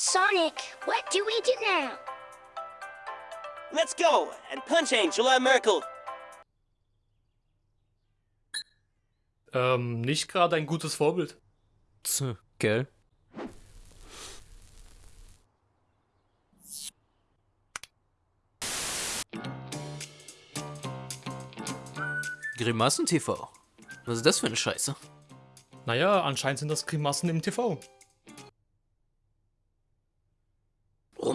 Sonic, what do we do now? Let's go and punch Angela Merkel. Ähm, nicht gerade ein gutes Vorbild. Tch, gell? Grimassen-TV. Was ist das für eine Scheiße? Naja, anscheinend sind das Grimassen im TV.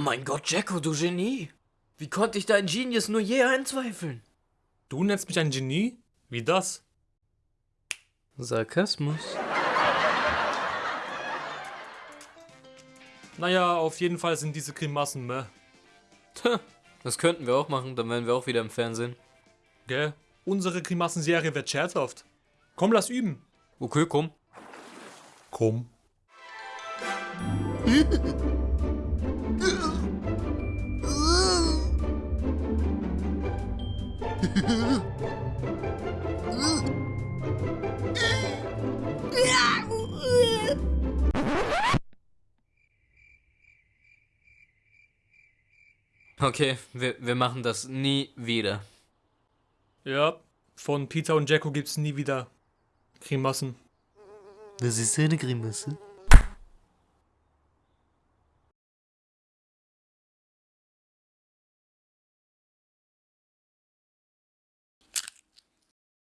Mein Gott, Jacko, du Genie! Wie konnte ich dein Genius nur je einzweifeln? Du nennst mich ein Genie? Wie das? Sarkasmus. Naja, auf jeden Fall sind diese Grimassen meh. Tja, das könnten wir auch machen, dann wären wir auch wieder im Fernsehen. Gell? Unsere Grimassenserie wird scherzhaft. Komm, lass üben. Okay, komm. Komm. Okay, wir, wir machen das nie wieder. Ja, von Peter und Jacko gibt's nie wieder Grimassen. Das ist eine Grimasse.